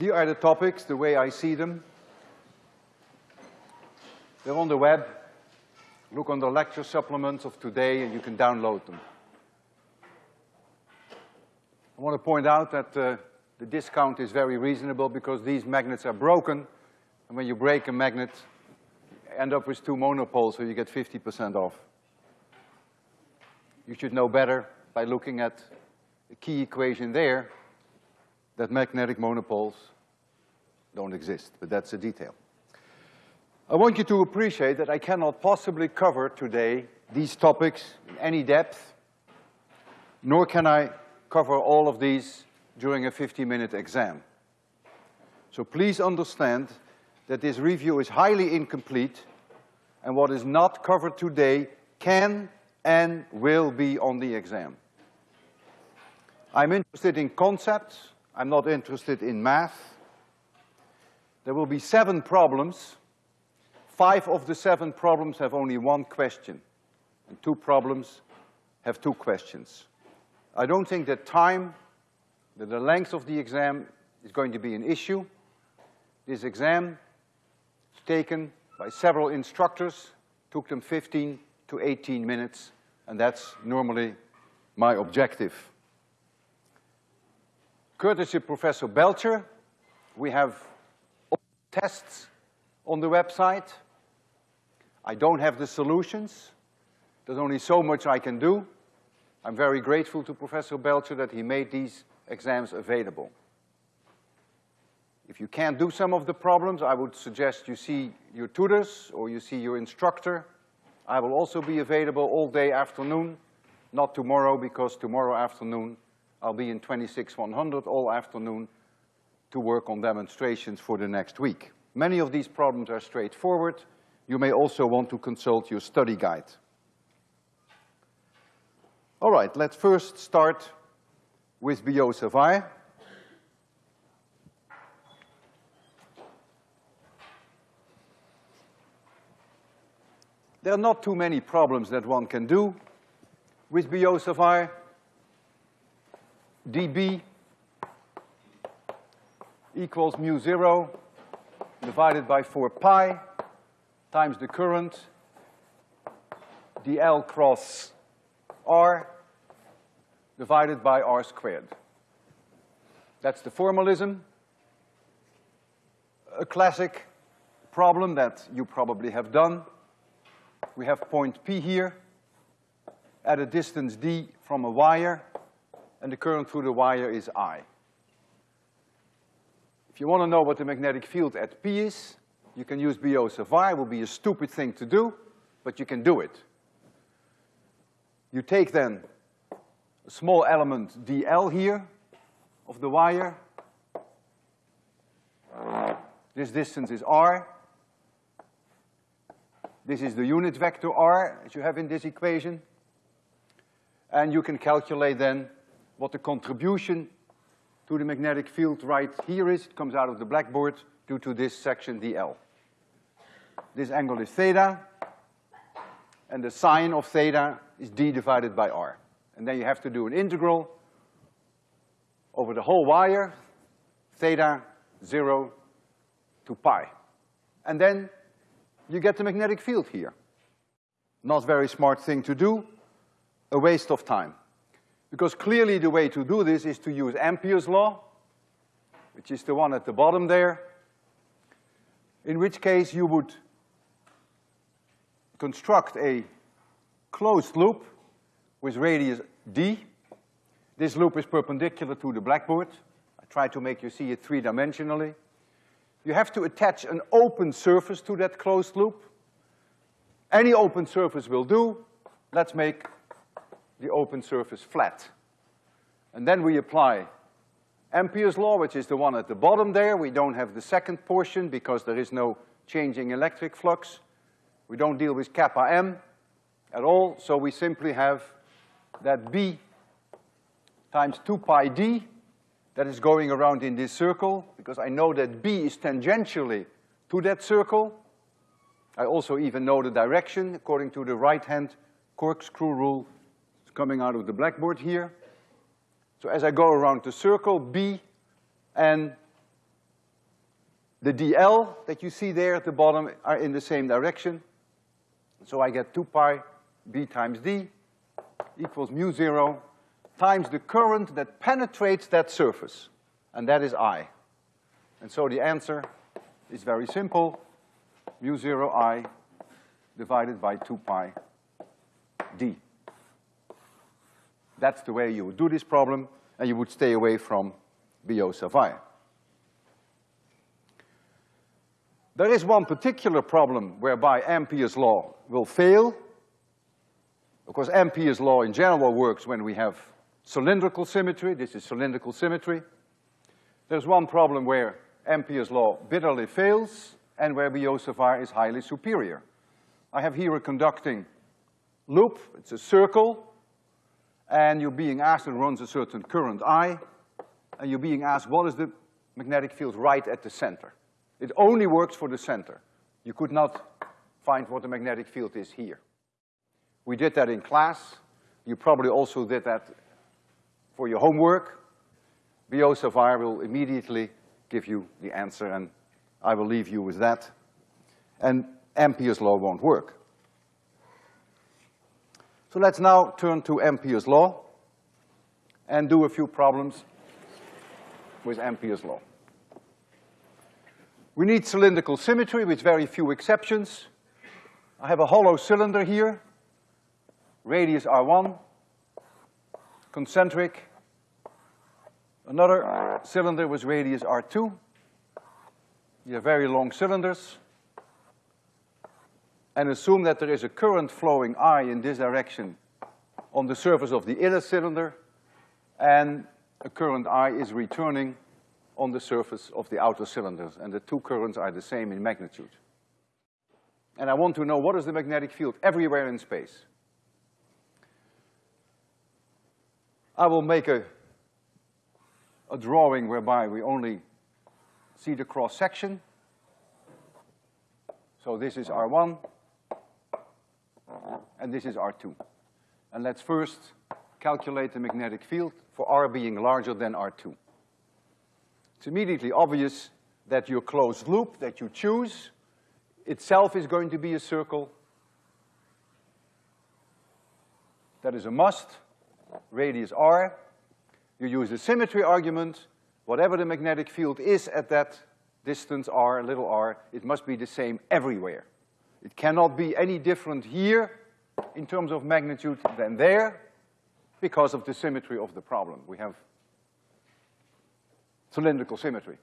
Here are the topics, the way I see them. They're on the web. Look on the lecture supplements of today and you can download them. I want to point out that uh, the discount is very reasonable because these magnets are broken, and when you break a magnet, you end up with two monopoles, so you get 50% off. You should know better by looking at the key equation there that magnetic monopoles don't exist, but that's a detail. I want you to appreciate that I cannot possibly cover today these topics in any depth, nor can I cover all of these during a 50-minute exam. So please understand that this review is highly incomplete and what is not covered today can and will be on the exam. I'm interested in concepts, I'm not interested in math. There will be seven problems. Five of the seven problems have only one question, and two problems have two questions. I don't think that time, that the length of the exam is going to be an issue. This exam is taken by several instructors, took them 15 to 18 minutes, and that's normally my objective. Courtesy of Professor Belcher, we have tests on the website. I don't have the solutions. There's only so much I can do. I'm very grateful to Professor Belcher that he made these exams available. If you can't do some of the problems, I would suggest you see your tutors or you see your instructor. I will also be available all day afternoon, not tomorrow because tomorrow afternoon I'll be in 26100 all afternoon to work on demonstrations for the next week. Many of these problems are straightforward. You may also want to consult your study guide. All right, let's first start with Biot Savart. There are not too many problems that one can do with Biot Savart. dB equals mu zero divided by four pi times the current dl cross r divided by r squared. That's the formalism. A classic problem that you probably have done. We have point P here at a distance d from a wire, and the current through the wire is I. If you want to know what the magnetic field at P is, you can use Biot-Savart. It will be a stupid thing to do, but you can do it. You take then a small element dl here of the wire. This distance is r. This is the unit vector r, that you have in this equation. And you can calculate then what the contribution to the magnetic field right here is. It comes out of the blackboard due to this section dl. This angle is theta, and the sine of theta is d divided by r. And then you have to do an integral over the whole wire, theta zero to pi. And then you get the magnetic field here. Not very smart thing to do, a waste of time. Because clearly the way to do this is to use Ampere's law, which is the one at the bottom there, in which case you would construct a closed loop with radius d. This loop is perpendicular to the blackboard. I try to make you see it three-dimensionally. You have to attach an open surface to that closed loop. Any open surface will do. Let's make the open surface flat. And then we apply Ampere's law, which is the one at the bottom there. We don't have the second portion because there is no changing electric flux. We don't deal with kappa m at all, so we simply have that B times two pi d that is going around in this circle, because I know that B is tangentially to that circle. I also even know the direction according to the right-hand corkscrew rule. Coming out of the blackboard here. So as I go around the circle, B and The dl that you see there at the bottom are in the same direction. So I get two pi b times d equals mu zero times the current that penetrates that surface, and that is I. And so the answer is very simple, mu zero I divided by two pi d. That's the way you would do this problem, and you would stay away from Biot Savart. There is one particular problem whereby Ampere's law will fail. Of course, Ampere's law in general works when we have cylindrical symmetry. This is cylindrical symmetry. There's one problem where Ampere's law bitterly fails and where Biot-Savart is highly superior. I have here a conducting loop. It's a circle and you're being asked, it runs a certain current I, and you're being asked what is the magnetic field right at the center. It only works for the center. You could not find what the magnetic field is here. We did that in class. You probably also did that for your homework. Biot-Savart will immediately give you the answer, and I will leave you with that. And Ampere's law won't work. So let's now turn to Ampere's law and do a few problems with Ampere's law. We need cylindrical symmetry with very few exceptions. I have a hollow cylinder here, radius R1, concentric. Another cylinder with radius R2. You have very long cylinders and assume that there is a current flowing I in this direction on the surface of the inner cylinder, and a current I is returning on the surface of the outer cylinders, and the two currents are the same in magnitude. And I want to know what is the magnetic field everywhere in space. I will make a, a drawing whereby we only see the cross section. So this is R1, and this is R2. And let's first calculate the magnetic field for R being larger than R2. It's immediately obvious that your closed loop that you choose itself is going to be a circle. That is a must, radius R. You use the symmetry argument, whatever the magnetic field is at that distance R, little r, it must be the same everywhere. It cannot be any different here in terms of magnitude than there because of the symmetry of the problem. We have cylindrical symmetry.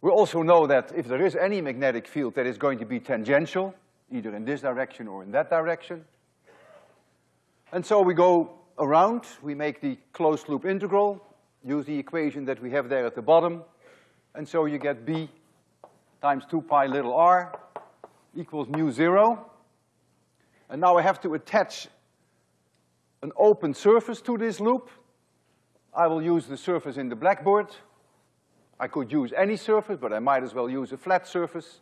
We also know that if there is any magnetic field that is going to be tangential, either in this direction or in that direction. And so we go around, we make the closed loop integral, use the equation that we have there at the bottom, and so you get B times two pi little r equals mu zero. And now I have to attach an open surface to this loop. I will use the surface in the blackboard. I could use any surface, but I might as well use a flat surface.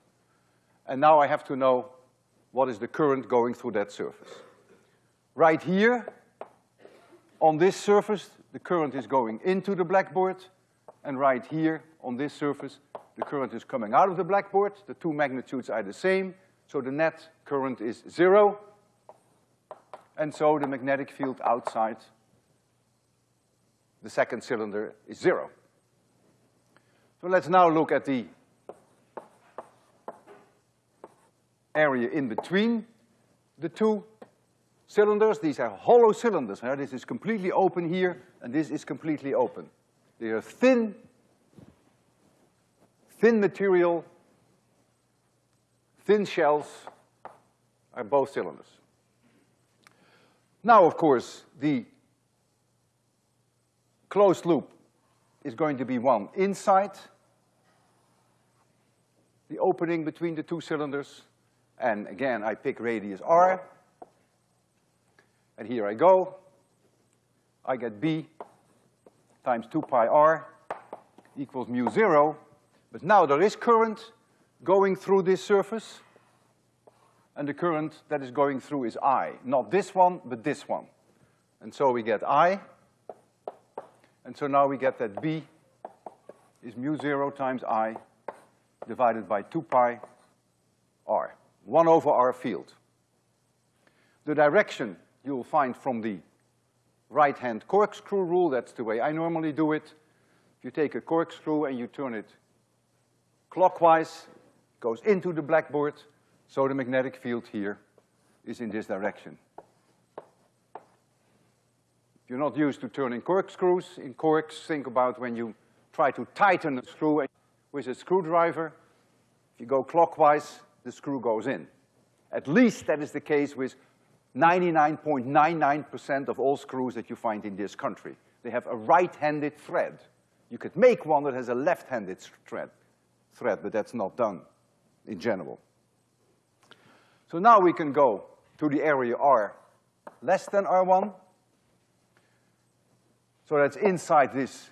And now I have to know what is the current going through that surface. Right here, on this surface, the current is going into the blackboard, and right here, on this surface, the current is coming out of the blackboard. The two magnitudes are the same, so the net current is zero. And so the magnetic field outside the second cylinder is zero. So let's now look at the area in between the two cylinders. These are hollow cylinders. Right? This is completely open here, and this is completely open. They are thin, thin material, thin shells are both cylinders. Now, of course, the closed loop is going to be one inside the opening between the two cylinders. And again, I pick radius r. And here I go. I get B times two pi r equals mu zero. But now there is current going through this surface and the current that is going through is I. Not this one, but this one. And so we get I, and so now we get that B is mu zero times I divided by two pi R, one over R field. The direction you'll find from the right-hand corkscrew rule, that's the way I normally do it. If you take a corkscrew and you turn it clockwise, goes into the blackboard, so the magnetic field here is in this direction. If you're not used to turning corkscrews, in corks, think about when you try to tighten a screw with a screwdriver. If you go clockwise, the screw goes in. At least that is the case with 99.99% of all screws that you find in this country. They have a right-handed thread. You could make one that has a left-handed thread, thread, but that's not done in general. So now we can go to the area R less than R1. So that's inside this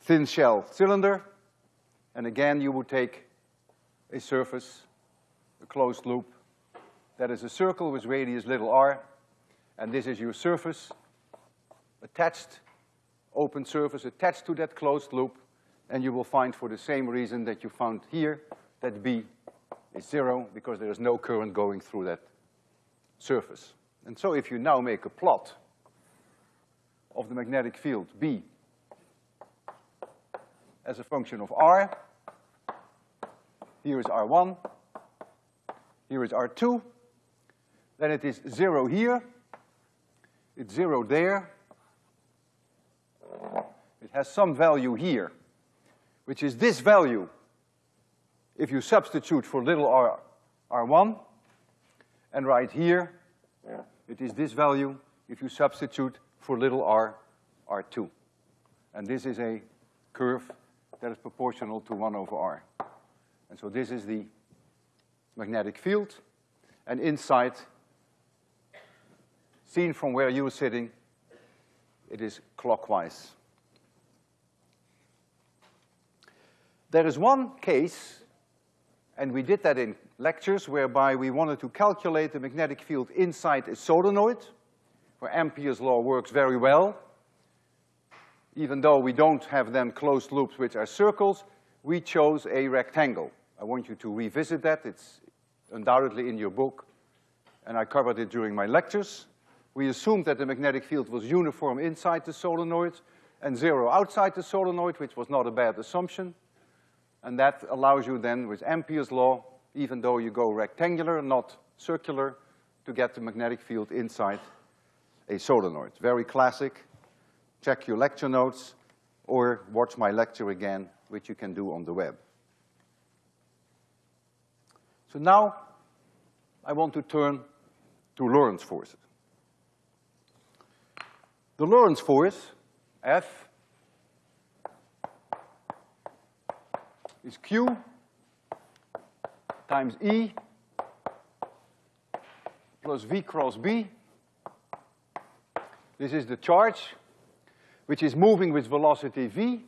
thin shell cylinder. And again, you would take a surface, a closed loop, that is a circle with radius little r, and this is your surface attached, open surface attached to that closed loop, and you will find for the same reason that you found here, that B is zero because there is no current going through that surface. And so if you now make a plot of the magnetic field B as a function of R, here is R1, here is R2, then it is zero here, it's zero there, it has some value here, which is this value if you substitute for little r, r1, and right here, it is this value if you substitute for little r, r2. And this is a curve that is proportional to one over r. And so this is the magnetic field, and inside, seen from where you're sitting, it is clockwise. There is one case and we did that in lectures whereby we wanted to calculate the magnetic field inside a solenoid, where Ampere's law works very well. Even though we don't have then closed loops which are circles, we chose a rectangle. I want you to revisit that. It's undoubtedly in your book, and I covered it during my lectures. We assumed that the magnetic field was uniform inside the solenoid and zero outside the solenoid, which was not a bad assumption. And that allows you then, with Ampere's law, even though you go rectangular, not circular, to get the magnetic field inside a solenoid. Very classic. Check your lecture notes or watch my lecture again, which you can do on the web. So now I want to turn to Lorentz forces. The Lorentz force, F, is Q times E plus V cross B. This is the charge which is moving with velocity V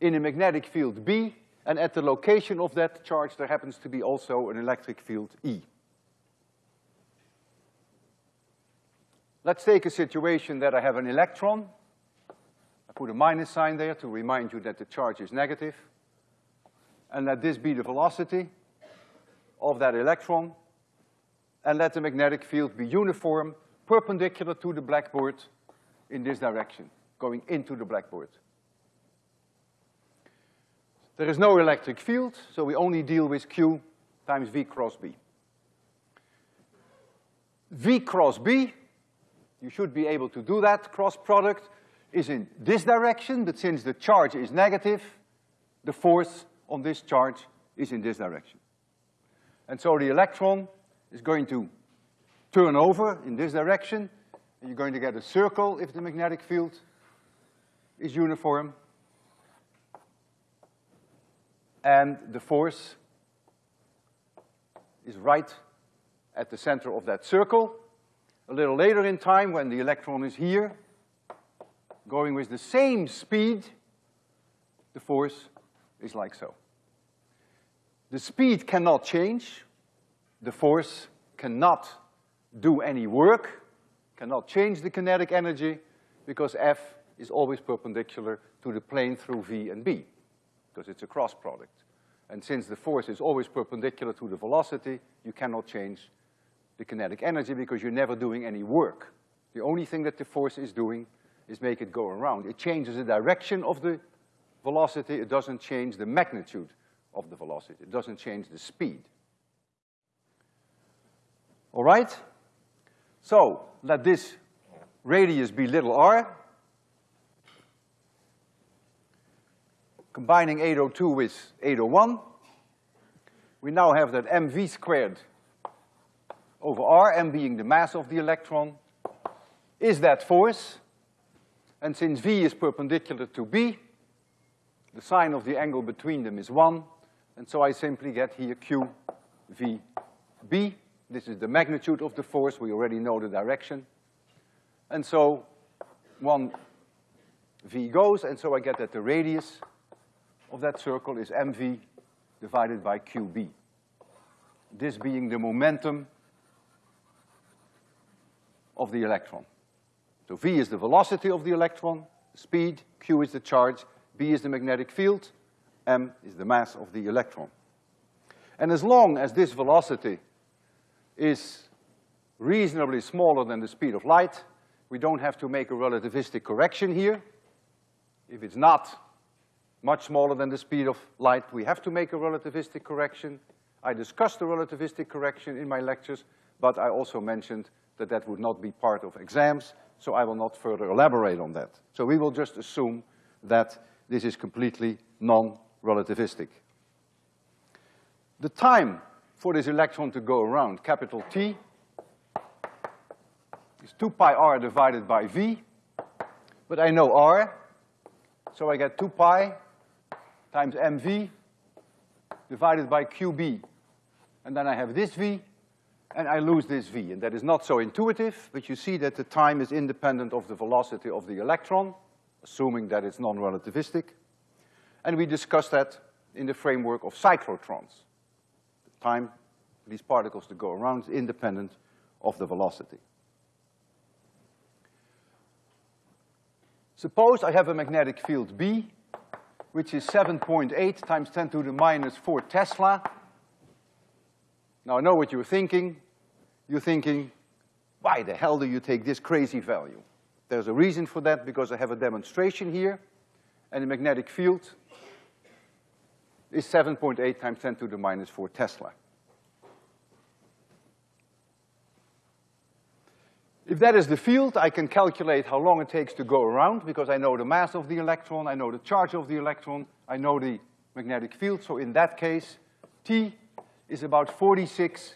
in a magnetic field B, and at the location of that charge there happens to be also an electric field E. Let's take a situation that I have an electron. I put a minus sign there to remind you that the charge is negative and let this be the velocity of that electron, and let the magnetic field be uniform, perpendicular to the blackboard in this direction, going into the blackboard. There is no electric field, so we only deal with Q times V cross B. V cross B, you should be able to do that, cross product, is in this direction, but since the charge is negative, the force on this charge is in this direction. And so the electron is going to turn over in this direction, and you're going to get a circle if the magnetic field is uniform. And the force is right at the center of that circle. A little later in time, when the electron is here, going with the same speed, the force is like so. The speed cannot change. The force cannot do any work, cannot change the kinetic energy, because F is always perpendicular to the plane through V and B, because it's a cross product. And since the force is always perpendicular to the velocity, you cannot change the kinetic energy because you're never doing any work. The only thing that the force is doing is make it go around. It changes the direction of the velocity, it doesn't change the magnitude of the velocity. It doesn't change the speed. All right? So, let this radius be little r. Combining 802 with 801, we now have that mv squared over r, m being the mass of the electron, is that force. And since v is perpendicular to b, the sine of the angle between them is one, and so I simply get here q v b. This is the magnitude of the force, we already know the direction. And so one v goes, and so I get that the radius of that circle is mv divided by qb. This being the momentum of the electron. So v is the velocity of the electron, speed, q is the charge, b is the magnetic field, m is the mass of the electron. And as long as this velocity is reasonably smaller than the speed of light, we don't have to make a relativistic correction here. If it's not much smaller than the speed of light, we have to make a relativistic correction. I discussed the relativistic correction in my lectures, but I also mentioned that that would not be part of exams, so I will not further elaborate on that. So we will just assume that this is completely non-relativistic. The time for this electron to go around, capital T, is two pi r divided by V, but I know r, so I get two pi times mv divided by qb. And then I have this v, and I lose this v. And that is not so intuitive, but you see that the time is independent of the velocity of the electron, assuming that it's non-relativistic. And we discussed that in the framework of cyclotrons. The time for these particles to go around is independent of the velocity. Suppose I have a magnetic field B, which is 7.8 times 10 to the minus 4 Tesla. Now I know what you're thinking. You're thinking, why the hell do you take this crazy value? There's a reason for that because I have a demonstration here, and the magnetic field is 7.8 times 10 to the minus 4 Tesla. If that is the field, I can calculate how long it takes to go around because I know the mass of the electron, I know the charge of the electron, I know the magnetic field. So in that case, T is about 46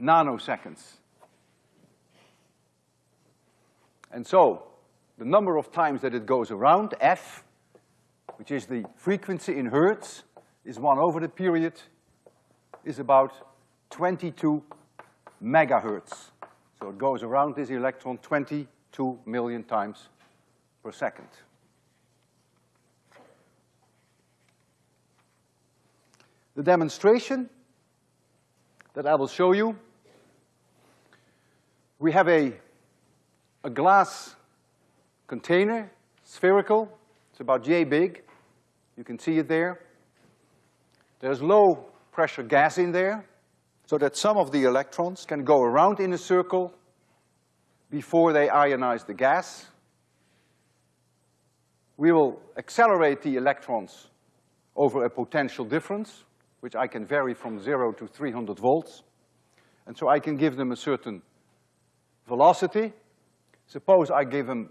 nanoseconds. And so, the number of times that it goes around, F, which is the frequency in hertz, is one over the period, is about 22 megahertz. So it goes around this electron 22 million times per second. The demonstration that I will show you, we have a, a glass container, spherical, it's about yay big. You can see it there. There's low pressure gas in there so that some of the electrons can go around in a circle before they ionize the gas. We will accelerate the electrons over a potential difference, which I can vary from zero to 300 volts. And so I can give them a certain velocity. Suppose I give them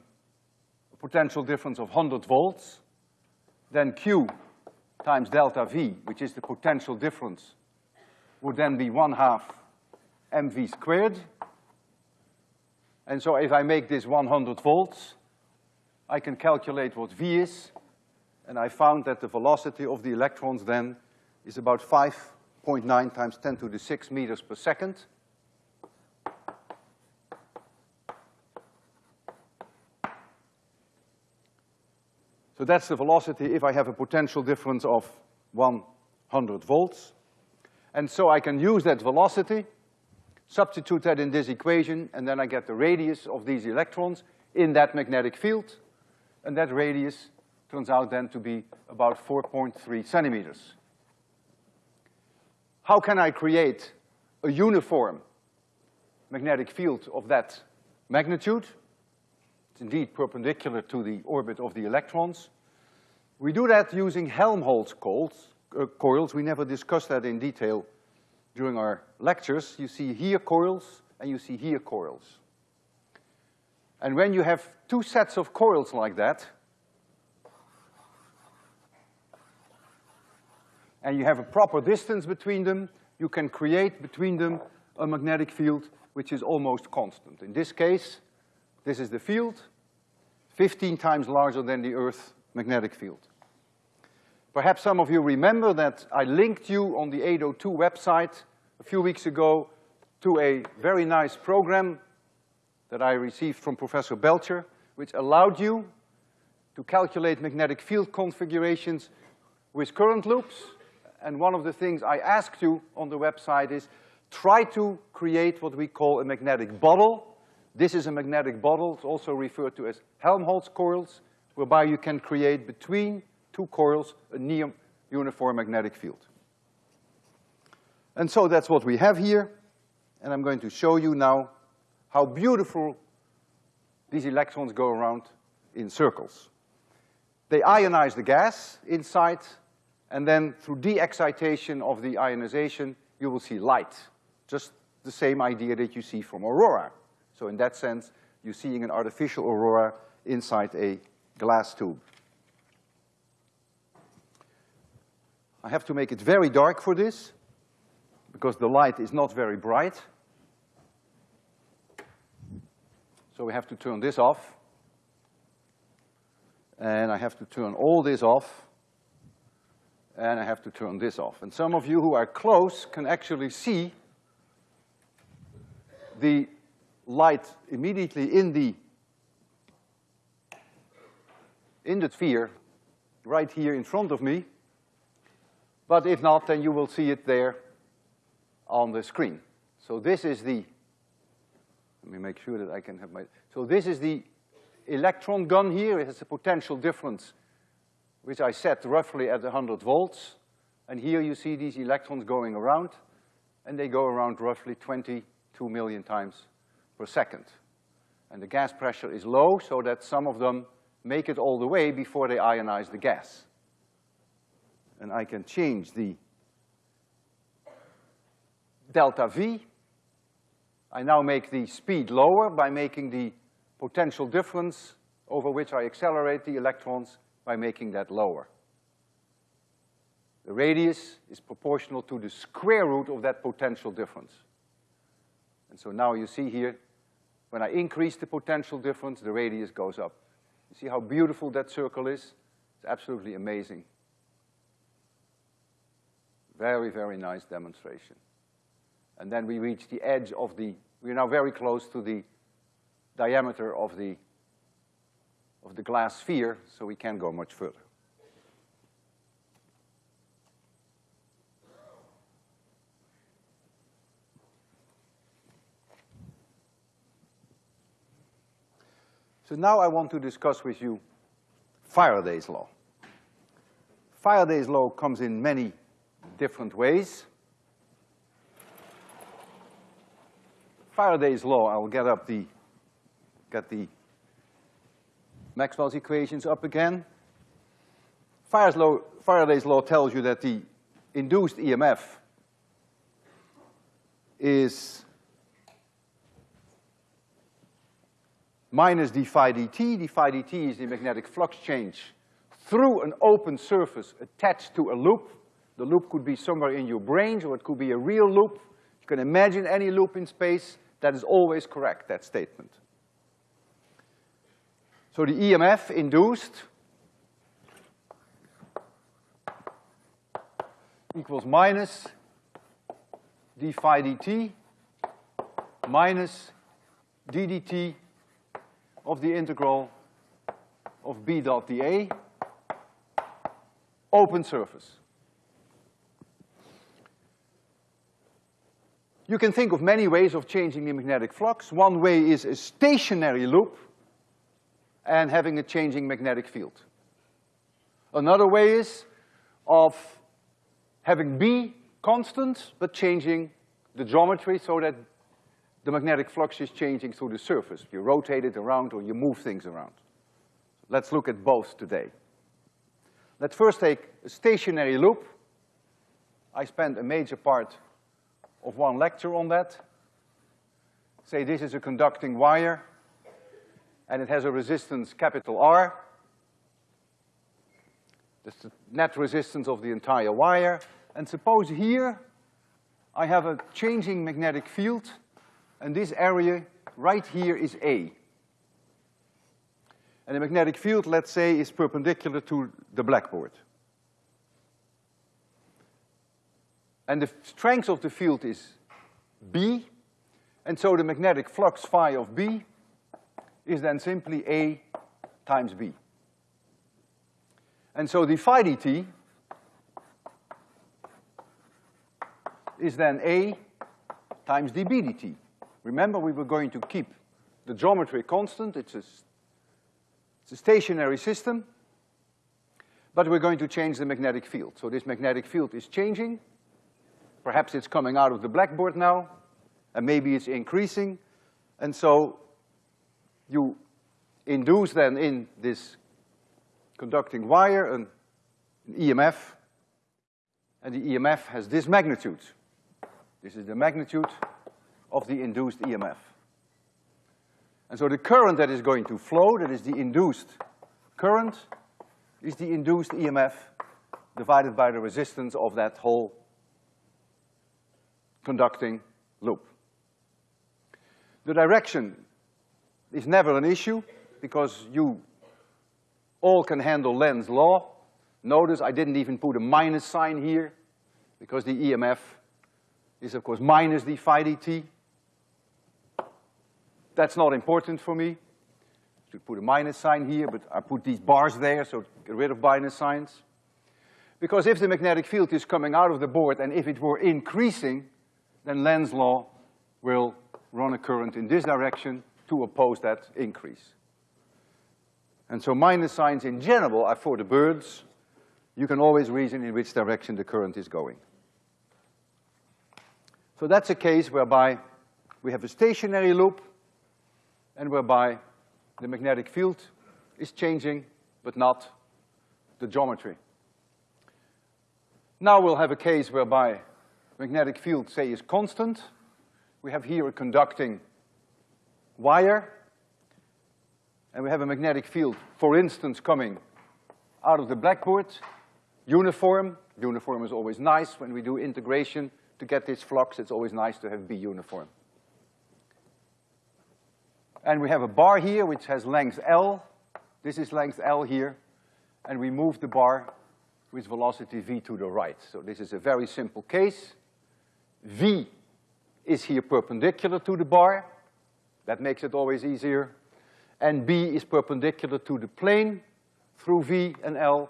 a potential difference of 100 volts, then Q times delta V, which is the potential difference would then be one half mv squared. And so if I make this 100 volts, I can calculate what v is, and I found that the velocity of the electrons then is about 5.9 times 10 to the 6 meters per second. So that's the velocity if I have a potential difference of 100 volts. And so I can use that velocity, substitute that in this equation, and then I get the radius of these electrons in that magnetic field. and that radius turns out then to be about 4.3 centimeters. How can I create a uniform magnetic field of that magnitude? It's indeed perpendicular to the orbit of the electrons. We do that using Helmholtz coils. Uh, coils. We never discussed that in detail during our lectures. You see here coils, and you see here coils. And when you have two sets of coils like that, and you have a proper distance between them, you can create between them a magnetic field which is almost constant. In this case, this is the field, 15 times larger than the Earth magnetic field. Perhaps some of you remember that I linked you on the 802 website a few weeks ago to a very nice program that I received from Professor Belcher, which allowed you to calculate magnetic field configurations with current loops and one of the things I asked you on the website is try to create what we call a magnetic bottle. This is a magnetic bottle, it's also referred to as Helmholtz coils, whereby you can create between two coils a near uniform magnetic field. And so that's what we have here, and I'm going to show you now how beautiful these electrons go around in circles. They ionize the gas inside and then through de-excitation of the ionization, you will see light. Just the same idea that you see from aurora. So in that sense, you're seeing an artificial aurora inside a glass tube. I have to make it very dark for this, because the light is not very bright. So we have to turn this off. And I have to turn all this off and I have to turn this off. And some of you who are close can actually see the light immediately in the in the sphere right here in front of me. But if not, then you will see it there on the screen. So this is the, let me make sure that I can have my, so this is the electron gun here. It has a potential difference which I set roughly at a 100 volts. And here you see these electrons going around, and they go around roughly 22 million times per second. And the gas pressure is low, so that some of them make it all the way before they ionize the gas. And I can change the delta V. I now make the speed lower by making the potential difference over which I accelerate the electrons by making that lower. The radius is proportional to the square root of that potential difference. And so now you see here, when I increase the potential difference, the radius goes up. You see how beautiful that circle is? It's absolutely amazing. Very, very nice demonstration. And then we reach the edge of the, we're now very close to the diameter of the of the glass sphere, so we can't go much further. So now I want to discuss with you Faraday's law. Faraday's law comes in many different ways. Faraday's law, I'll get up the, get the Maxwell's equations up again. Faraday's law, Faraday's law tells you that the induced EMF is minus d phi dt. d phi dt is the magnetic flux change through an open surface attached to a loop. The loop could be somewhere in your brains or it could be a real loop. You can imagine any loop in space. That is always correct, that statement. So the EMF induced equals minus d phi dt minus ddt of the integral of b dot dA, open surface. You can think of many ways of changing the magnetic flux. One way is a stationary loop, and having a changing magnetic field. Another way is of having B constant, but changing the geometry so that the magnetic flux is changing through the surface. You rotate it around or you move things around. Let's look at both today. Let's first take a stationary loop. I spent a major part of one lecture on that. Say this is a conducting wire, and it has a resistance capital R. That's the net resistance of the entire wire. And suppose here I have a changing magnetic field, and this area right here is A. And the magnetic field, let's say, is perpendicular to the blackboard. And the strength of the field is B, and so the magnetic flux phi of B is then simply A times B. And so the phi dt is then A times dB dt. Remember, we were going to keep the geometry constant. It's a, it's a stationary system, but we're going to change the magnetic field. So this magnetic field is changing. Perhaps it's coming out of the blackboard now, and maybe it's increasing. And so you induce then in this conducting wire an, an EMF, and the EMF has this magnitude. This is the magnitude of the induced EMF. And so the current that is going to flow, that is the induced current, is the induced EMF divided by the resistance of that whole conducting loop. The direction is never an issue because you all can handle Lenz's law. Notice I didn't even put a minus sign here because the EMF is of course minus the phi dt. That's not important for me. Should put a minus sign here, but I put these bars there, so get rid of minus signs. Because if the magnetic field is coming out of the board and if it were increasing, then Lenz's law will run a current in this direction to oppose that increase. And so minus signs in general are for the birds. You can always reason in which direction the current is going. So that's a case whereby we have a stationary loop and whereby the magnetic field is changing, but not the geometry. Now we'll have a case whereby magnetic field, say, is constant. We have here a conducting wire, and we have a magnetic field, for instance, coming out of the blackboard, uniform. Uniform is always nice when we do integration to get this flux, it's always nice to have B uniform. And we have a bar here which has length L. This is length L here. And we move the bar with velocity V to the right. So this is a very simple case. V is here perpendicular to the bar. That makes it always easier. And B is perpendicular to the plane through V and L.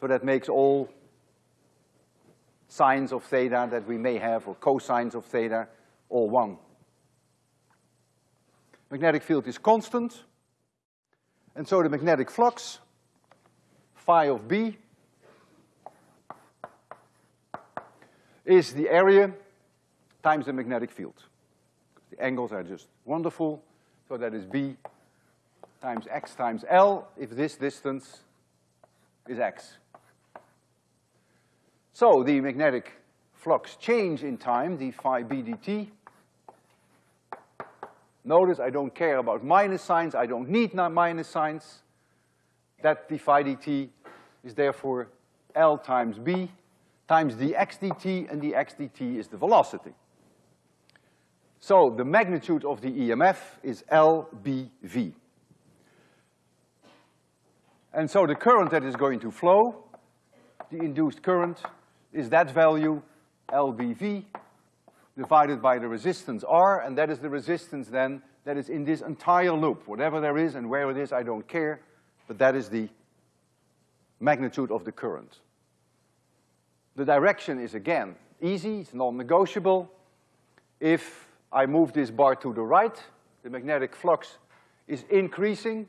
So that makes all sines of theta that we may have, or cosines of theta, all one. Magnetic field is constant, and so the magnetic flux, phi of B, is the area times the magnetic field. The angles are just wonderful, so that is B times x times L if this distance is x. So the magnetic flux change in time, d phi b dt. Notice I don't care about minus signs, I don't need minus signs. That d phi dt is therefore L times b times dx dt, and dx dt is the velocity. So the magnitude of the EMF is LBV. And so the current that is going to flow, the induced current, is that value, LBV, divided by the resistance R, and that is the resistance then that is in this entire loop. Whatever there is and where it is, I don't care, but that is the magnitude of the current. The direction is again easy, it's non-negotiable. If I move this bar to the right, the magnetic flux is increasing,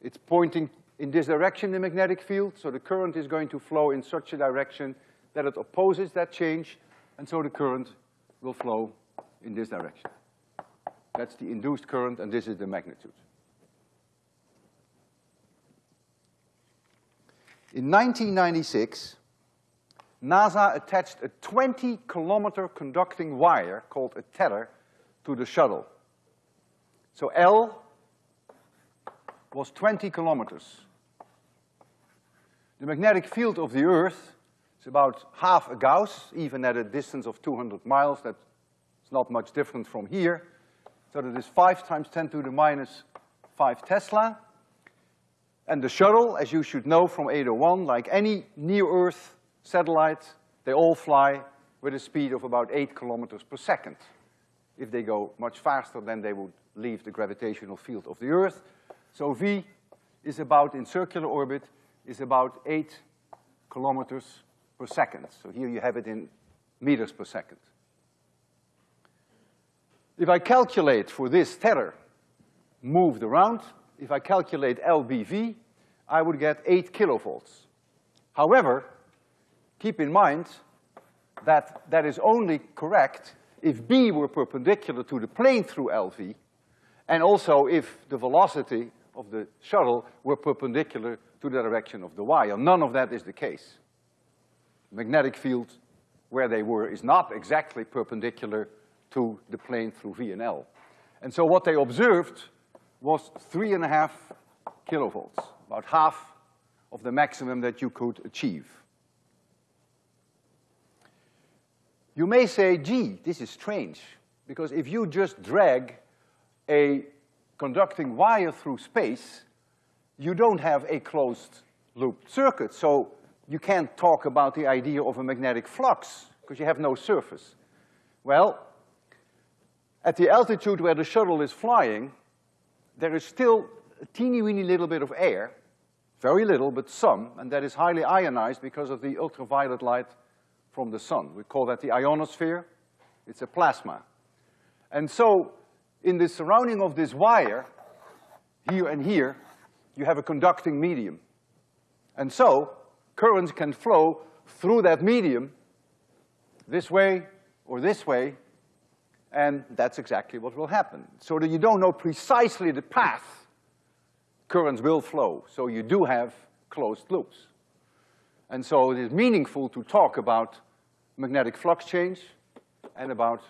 It's pointing in this direction, the magnetic field, so the current is going to flow in such a direction that it opposes that change, and so the current will flow in this direction. That's the induced current, and this is the magnitude. In 1996, NASA attached a 20 kilometer conducting wire called a tether to the shuttle. So L was 20 kilometers. The magnetic field of the Earth about half a Gauss, even at a distance of 200 miles. That's not much different from here. So that is five times 10 to the minus five Tesla. And the shuttle, as you should know from 801, like any near-Earth satellite, they all fly with a speed of about eight kilometers per second. If they go much faster, then they would leave the gravitational field of the Earth. So V is about, in circular orbit, is about eight kilometers per second. So here you have it in meters per second. If I calculate for this tether moved around, if I calculate LBV, I would get eight kilovolts. However, keep in mind that that is only correct if B were perpendicular to the plane through LV, and also if the velocity of the shuttle were perpendicular to the direction of the wire. None of that is the case. Magnetic field where they were is not exactly perpendicular to the plane through V and L. And so what they observed was three and a half kilovolts, about half of the maximum that you could achieve. You may say, gee, this is strange, because if you just drag a conducting wire through space, you don't have a closed loop circuit, so you can't talk about the idea of a magnetic flux, because you have no surface. Well, at the altitude where the shuttle is flying, there is still a teeny weeny little bit of air, very little, but some, and that is highly ionized because of the ultraviolet light from the sun. We call that the ionosphere. It's a plasma. And so, in the surrounding of this wire, here and here, you have a conducting medium. And so, currents can flow through that medium this way or this way, and that's exactly what will happen. So that you don't know precisely the path currents will flow, so you do have closed loops. And so it is meaningful to talk about magnetic flux change and about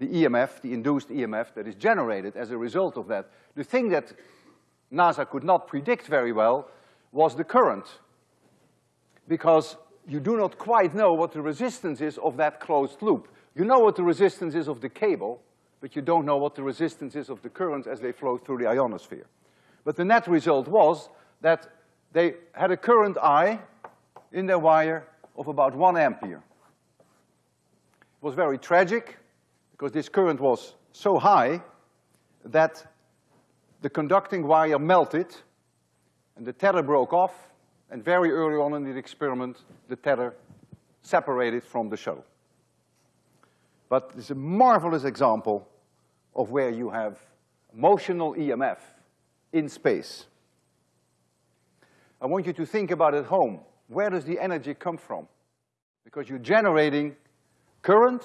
the EMF, the induced EMF that is generated as a result of that. The thing that NASA could not predict very well was the current, because you do not quite know what the resistance is of that closed loop. You know what the resistance is of the cable, but you don't know what the resistance is of the currents as they flow through the ionosphere. But the net result was that they had a current I in their wire of about one ampere. It was very tragic because this current was so high that the conducting wire melted and the tether broke off and very early on in the experiment, the tether separated from the shuttle. But it's a marvelous example of where you have motional EMF in space. I want you to think about at home, where does the energy come from? Because you're generating current,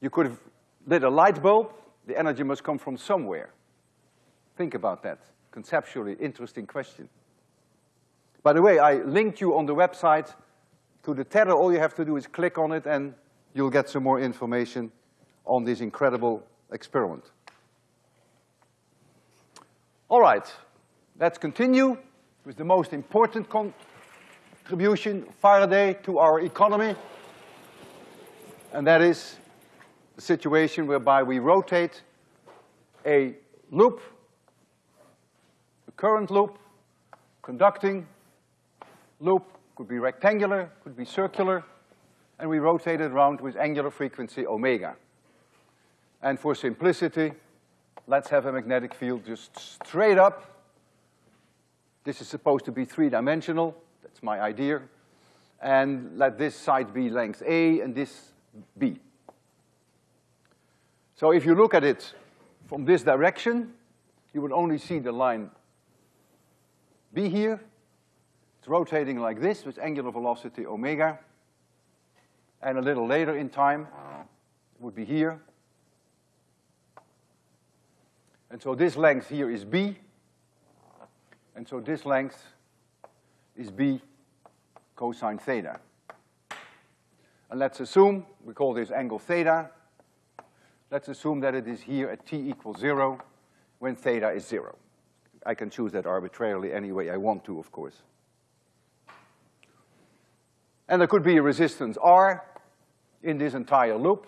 you could have lit a light bulb, the energy must come from somewhere. Think about that, conceptually interesting question. By the way, I linked you on the website to the tether, all you have to do is click on it and you'll get some more information on this incredible experiment. All right, let's continue with the most important contribution, Faraday, to our economy. And that is the situation whereby we rotate a loop, a current loop, conducting loop, could be rectangular, could be circular, and we rotate it around with angular frequency omega. And for simplicity, let's have a magnetic field just straight up. This is supposed to be three-dimensional, that's my idea. And let this side be length A and this B. So if you look at it from this direction, you would only see the line B here. It's rotating like this with angular velocity omega. And a little later in time, it would be here. And so this length here is B. And so this length is B cosine theta. And let's assume, we call this angle theta. Let's assume that it is here at t equals zero when theta is zero. I can choose that arbitrarily any way I want to, of course. And there could be a resistance R in this entire loop.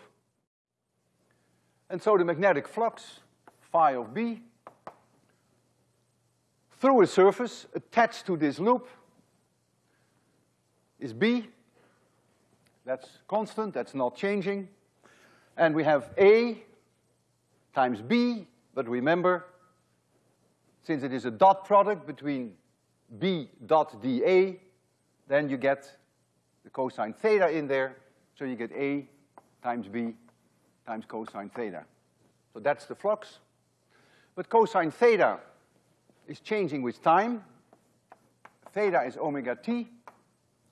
And so the magnetic flux, phi of B, through a surface attached to this loop is B. That's constant, that's not changing. And we have A times B, but remember, since it is a dot product between B dot dA, then you get the cosine theta in there, so you get A times B times cosine theta. So that's the flux. But cosine theta is changing with time. Theta is omega t,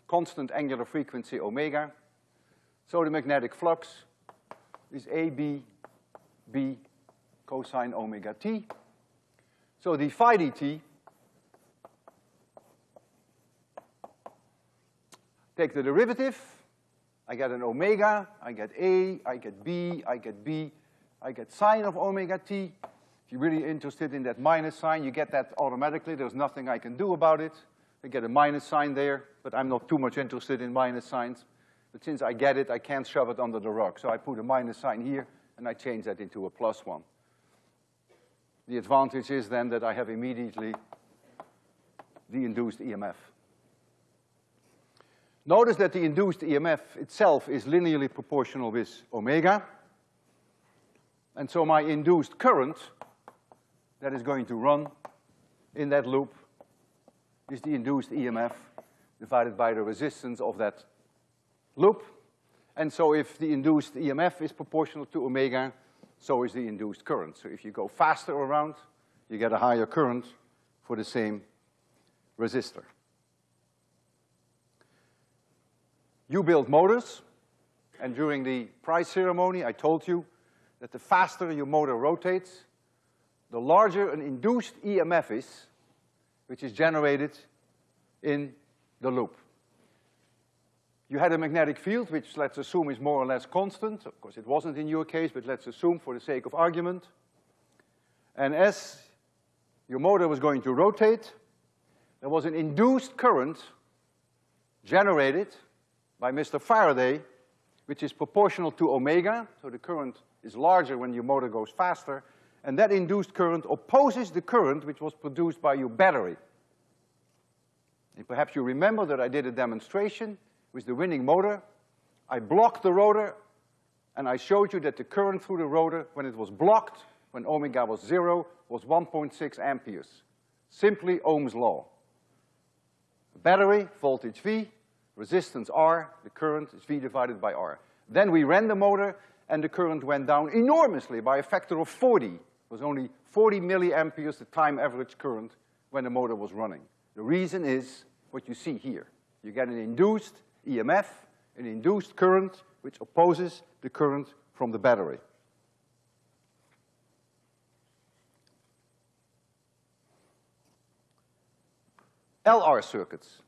constant angular frequency omega. So the magnetic flux is AB B cosine omega t. So the phi dt, take the derivative, I get an omega, I get A, I get B, I get B, I get sine of omega t. If you're really interested in that minus sign, you get that automatically. There's nothing I can do about it. I get a minus sign there, but I'm not too much interested in minus signs. But since I get it, I can't shove it under the rug. So I put a minus sign here, and I change that into a plus one. The advantage is then that I have immediately the induced EMF. Notice that the induced EMF itself is linearly proportional with omega. And so my induced current that is going to run in that loop is the induced EMF divided by the resistance of that loop. And so if the induced EMF is proportional to omega, so is the induced current. So if you go faster around, you get a higher current for the same resistor. You build motors, and during the prize ceremony, I told you that the faster your motor rotates, the larger an induced EMF is, which is generated in the loop. You had a magnetic field, which let's assume is more or less constant. Of course, it wasn't in your case, but let's assume for the sake of argument. And as your motor was going to rotate, there was an induced current generated by Mr. Faraday, which is proportional to omega, so the current is larger when your motor goes faster, and that induced current opposes the current which was produced by your battery. And perhaps you remember that I did a demonstration with the winning motor. I blocked the rotor, and I showed you that the current through the rotor, when it was blocked, when omega was zero, was 1.6 amperes. Simply Ohm's law. Battery, voltage V, resistance R, the current is V divided by R. Then we ran the motor, and the current went down enormously by a factor of 40. It was only 40 milliamperes the time average current when the motor was running. The reason is what you see here. You get an induced EMF, an induced current, which opposes the current from the battery. LR circuits.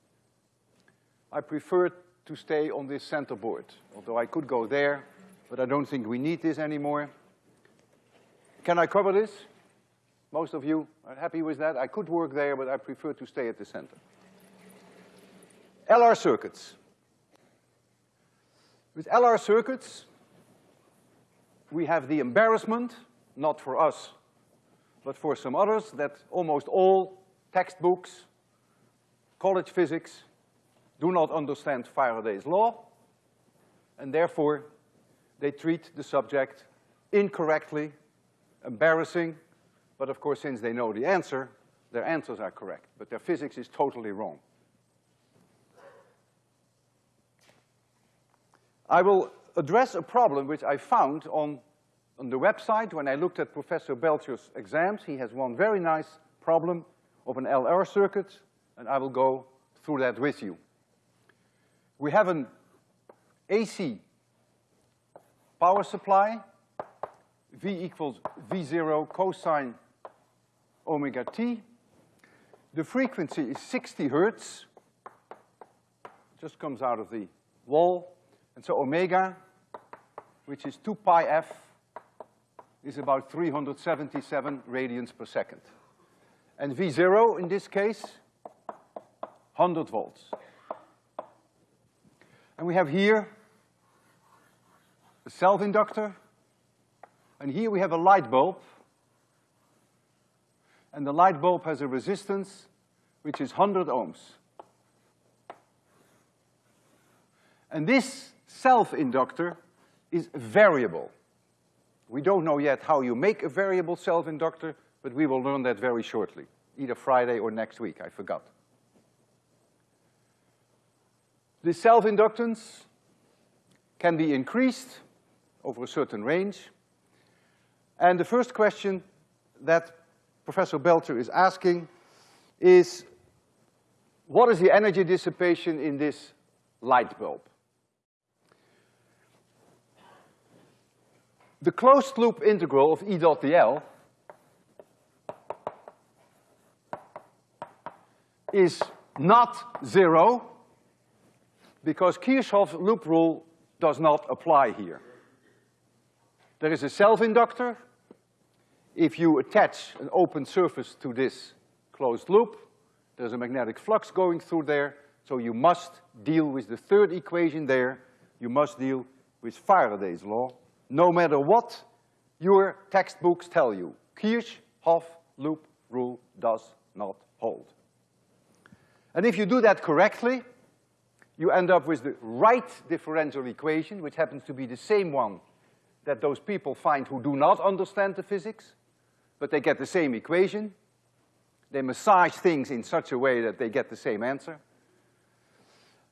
I prefer to stay on this center board, although I could go there, but I don't think we need this anymore. Can I cover this? Most of you are happy with that. I could work there, but I prefer to stay at the center. LR circuits. With LR circuits, we have the embarrassment, not for us, but for some others, that almost all textbooks, college physics, do not understand Faraday's law, and therefore they treat the subject incorrectly, embarrassing, but of course, since they know the answer, their answers are correct, but their physics is totally wrong. I will address a problem which I found on, on the website when I looked at Professor Belcher's exams. He has one very nice problem of an LR circuit and I will go through that with you. We have an AC power supply, V equals V zero cosine omega t. The frequency is sixty hertz, just comes out of the wall. And so omega, which is two pi f, is about three hundred seventy-seven radians per second. And V zero in this case, hundred volts. And we have here a self-inductor, and here we have a light bulb, and the light bulb has a resistance which is hundred ohms. And this self-inductor is variable. We don't know yet how you make a variable self-inductor, but we will learn that very shortly, either Friday or next week, I forgot. The self-inductance can be increased over a certain range. And the first question that Professor Belcher is asking is, what is the energy dissipation in this light bulb? The closed loop integral of E dot dl is not zero because Kirchhoff's loop rule does not apply here. There is a self-inductor. If you attach an open surface to this closed loop, there's a magnetic flux going through there, so you must deal with the third equation there. You must deal with Faraday's law, no matter what your textbooks tell you. Kirchhoff loop rule does not hold. And if you do that correctly, you end up with the right differential equation, which happens to be the same one that those people find who do not understand the physics, but they get the same equation. They massage things in such a way that they get the same answer.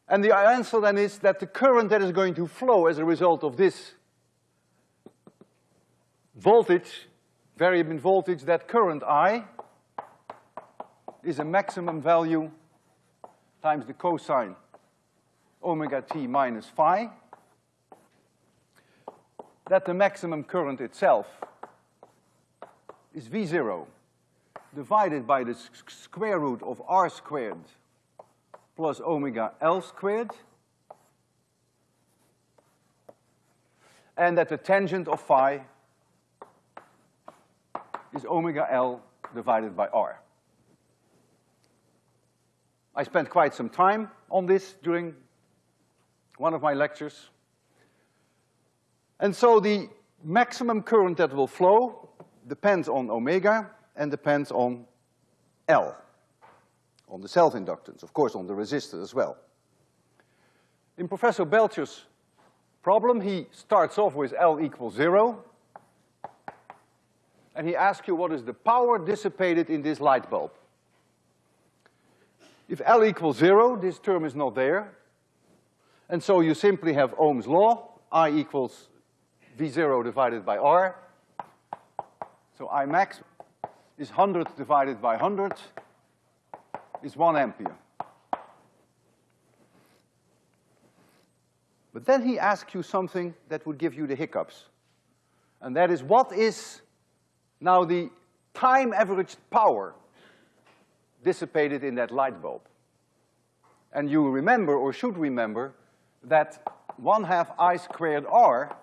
And the answer then is that the current that is going to flow as a result of this voltage, variable voltage, that current I is a maximum value times the cosine omega t minus phi that the maximum current itself is V zero divided by the square root of R squared plus omega L squared, and that the tangent of phi is omega L divided by R. I spent quite some time on this during one of my lectures. And so the maximum current that will flow depends on omega and depends on L, on the self-inductance, of course on the resistor as well. In Professor Belcher's problem, he starts off with L equals zero, and he asks you what is the power dissipated in this light bulb. If L equals zero, this term is not there, and so you simply have Ohm's law, I equals V zero divided by R. So I max is hundred divided by hundred is one ampere. But then he asks you something that would give you the hiccups. And that is what is now the time averaged power dissipated in that light bulb? And you remember, or should remember, that one half I squared R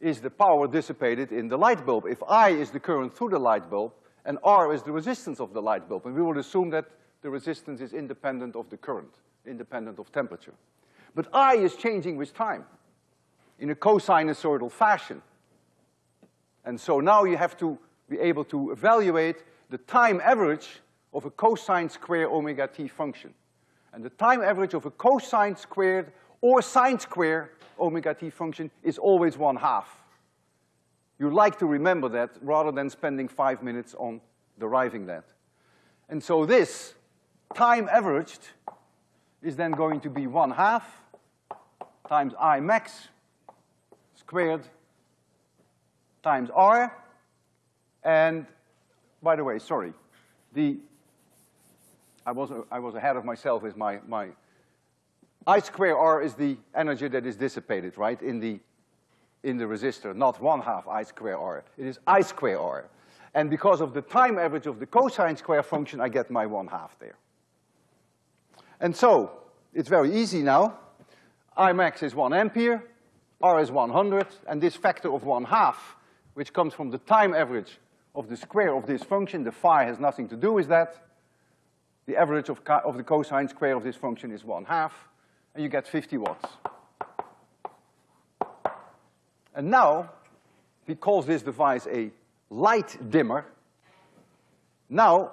is the power dissipated in the light bulb. If I is the current through the light bulb, and R is the resistance of the light bulb, and we will assume that the resistance is independent of the current, independent of temperature. But I is changing with time in a cosinusoidal fashion. And so now you have to be able to evaluate the time average of a cosine square omega t function. And the time average of a cosine squared or sine square omega t function is always one half. You like to remember that rather than spending five minutes on deriving that. And so this time averaged is then going to be one half times I max squared times R. And by the way, sorry, the I was, I was ahead of myself with my, my, I square R is the energy that is dissipated, right, in the, in the resistor, not one half I square R. It is I square R. And because of the time average of the cosine square function, I get my one half there. And so, it's very easy now. I max is one ampere, R is 100, and this factor of one half, which comes from the time average of the square of this function, the phi has nothing to do with that. The average of, of the cosine square of this function is one half, and you get 50 watts. And now, he calls this device a light dimmer. Now,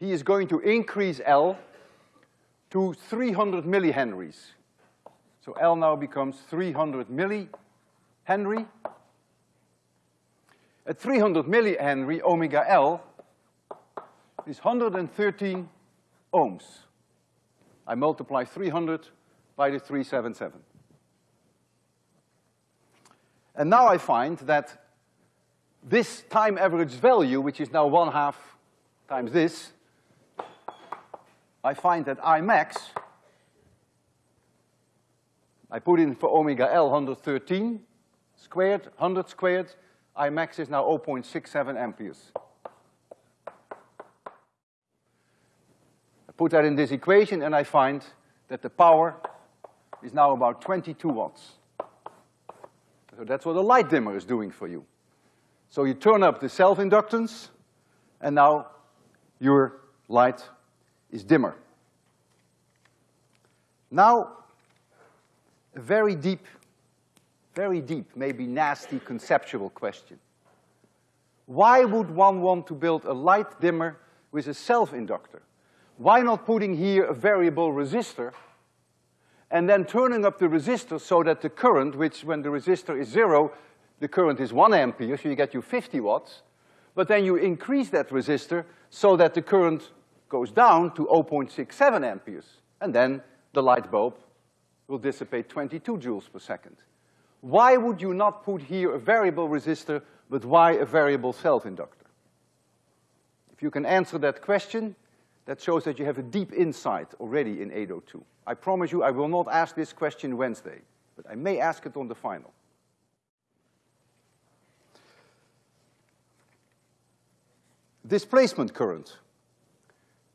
he is going to increase L to 300 millihenries. So L now becomes 300 millihenry. At 300 millihenry, omega L is 113 ohms. I multiply 300 by the 377. And now I find that this time average value, which is now one half times this, I find that I max, I put in for omega L 113 squared, 100 squared, I max is now 0.67 amperes. I put that in this equation and I find that the power is now about 22 watts. So that's what a light dimmer is doing for you. So you turn up the self-inductance, and now your light is dimmer. Now, a very deep, very deep, maybe nasty conceptual question. Why would one want to build a light dimmer with a self-inductor? Why not putting here a variable resistor and then turning up the resistor so that the current, which when the resistor is zero, the current is one ampere, so you get you 50 watts, but then you increase that resistor so that the current goes down to 0.67 amperes, and then the light bulb will dissipate 22 joules per second. Why would you not put here a variable resistor, but why a variable self-inductor? If you can answer that question, that shows that you have a deep insight already in 802. I promise you I will not ask this question Wednesday, but I may ask it on the final. Displacement current.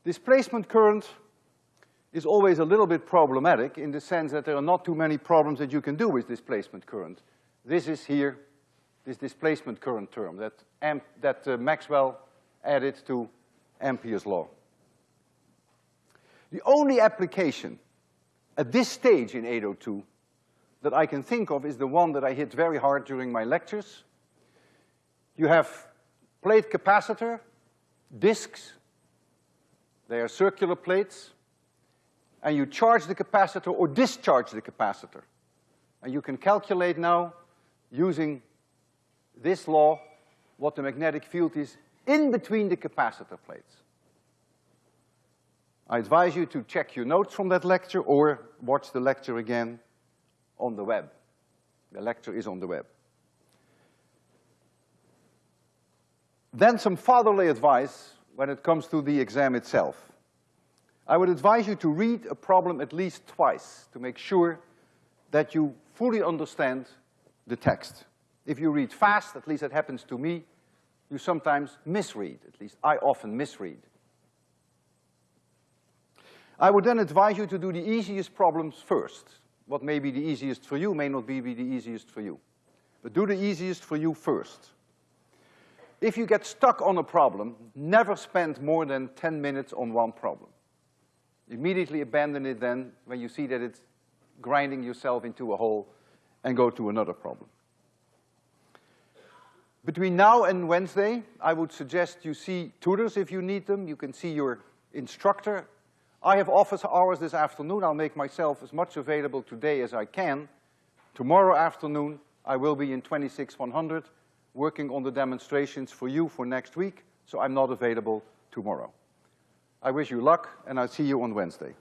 Displacement current is always a little bit problematic in the sense that there are not too many problems that you can do with displacement current. This is here, this displacement current term that, amp, that uh, Maxwell added to Ampere's law. The only application at this stage in 802 that I can think of is the one that I hit very hard during my lectures. You have plate capacitor, discs, they are circular plates, and you charge the capacitor or discharge the capacitor. And you can calculate now, using this law, what the magnetic field is in between the capacitor plates. I advise you to check your notes from that lecture or watch the lecture again on the web. The lecture is on the web. Then some fatherly advice when it comes to the exam itself. I would advise you to read a problem at least twice to make sure that you fully understand the text. If you read fast, at least that happens to me, you sometimes misread, at least I often misread. I would then advise you to do the easiest problems first. What may be the easiest for you may not be, be the easiest for you. But do the easiest for you first. If you get stuck on a problem, never spend more than 10 minutes on one problem. Immediately abandon it then when you see that it's grinding yourself into a hole and go to another problem. Between now and Wednesday, I would suggest you see tutors if you need them. You can see your instructor I have office hours this afternoon. I'll make myself as much available today as I can. Tomorrow afternoon, I will be in 26100 working on the demonstrations for you for next week, so I'm not available tomorrow. I wish you luck, and I'll see you on Wednesday.